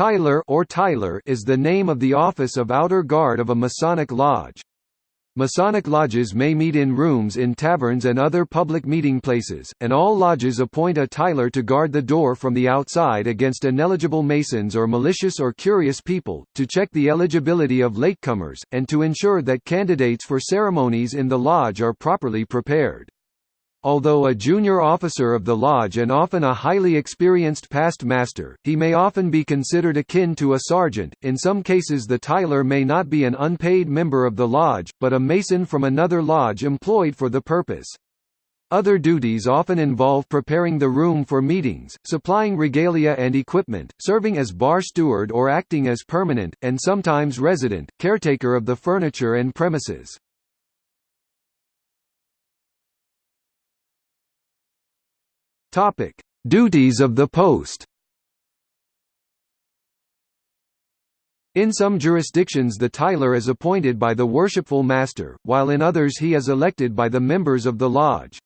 Tyler or Tiler is the name of the office of outer guard of a Masonic lodge. Masonic lodges may meet in rooms in taverns and other public meeting places, and all lodges appoint a Tyler to guard the door from the outside against ineligible Masons or malicious or curious people, to check the eligibility of latecomers, and to ensure that candidates for ceremonies in the lodge are properly prepared. Although a junior officer of the lodge and often a highly experienced past master, he may often be considered akin to a sergeant. In some cases, the Tyler may not be an unpaid member of the lodge, but a Mason from another lodge employed for the purpose. Other duties often involve preparing the room for meetings, supplying regalia and equipment, serving as bar steward or acting as permanent, and sometimes resident, caretaker of the furniture and premises. Topic: Duties of the post. In some jurisdictions the Tyler is appointed by the worshipful master, while in others he is elected by the members of the lodge.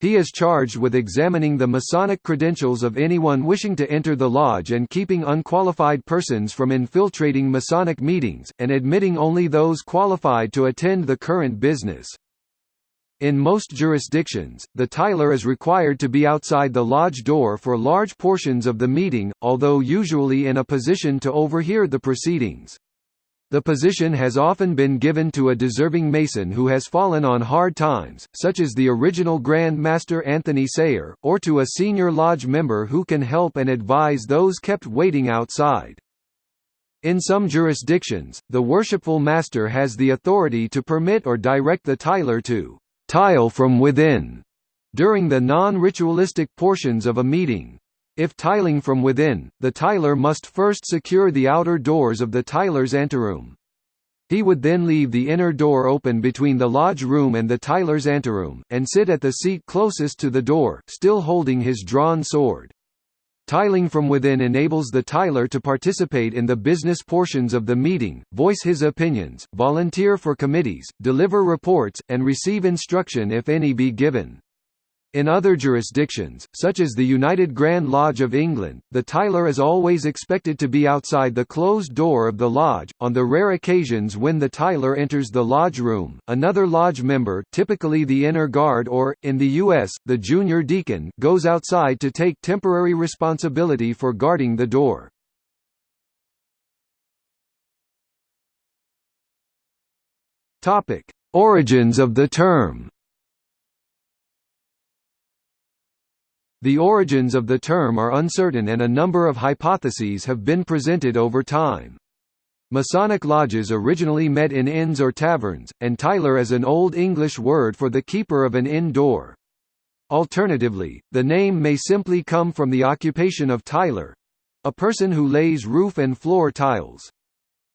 He is charged with examining the Masonic credentials of anyone wishing to enter the lodge and keeping unqualified persons from infiltrating Masonic meetings, and admitting only those qualified to attend the current business. In most jurisdictions, the Tyler is required to be outside the lodge door for large portions of the meeting, although usually in a position to overhear the proceedings. The position has often been given to a deserving Mason who has fallen on hard times, such as the original Grand Master Anthony Sayer, or to a senior lodge member who can help and advise those kept waiting outside. In some jurisdictions, the worshipful master has the authority to permit or direct the Tyler to tile from within during the non-ritualistic portions of a meeting. If tiling from within, the tiler must first secure the outer doors of the tiler's anteroom. He would then leave the inner door open between the lodge room and the tiler's anteroom, and sit at the seat closest to the door, still holding his drawn sword. Tiling from within enables the tiler to participate in the business portions of the meeting, voice his opinions, volunteer for committees, deliver reports, and receive instruction if any be given. In other jurisdictions, such as the United Grand Lodge of England, the Tyler is always expected to be outside the closed door of the lodge. On the rare occasions when the Tyler enters the lodge room, another lodge member, typically the inner guard or, in the U.S., the junior deacon, goes outside to take temporary responsibility for guarding the door. Topic: Origins of the term. The origins of the term are uncertain and a number of hypotheses have been presented over time. Masonic lodges originally met in inns or taverns, and Tyler is an Old English word for the keeper of an inn door. Alternatively, the name may simply come from the occupation of tiler—a person who lays roof and floor tiles.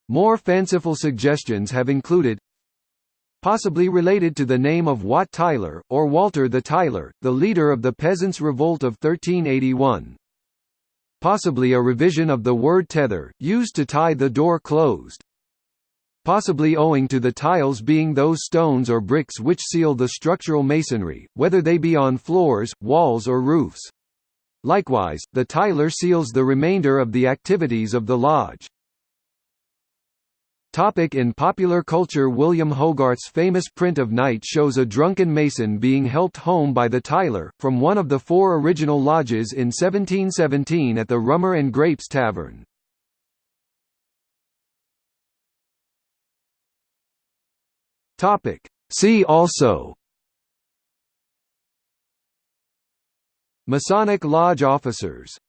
More fanciful suggestions have included possibly related to the name of Wat Tyler, or Walter the Tyler, the leader of the Peasants' Revolt of 1381. Possibly a revision of the word tether, used to tie the door closed. Possibly owing to the tiles being those stones or bricks which seal the structural masonry, whether they be on floors, walls or roofs. Likewise, the tiler seals the remainder of the activities of the lodge. Topic in popular culture William Hogarth's famous print of Night shows a drunken mason being helped home by the Tyler, from one of the four original lodges in 1717 at the Rummer and Grapes Tavern. See also Masonic Lodge officers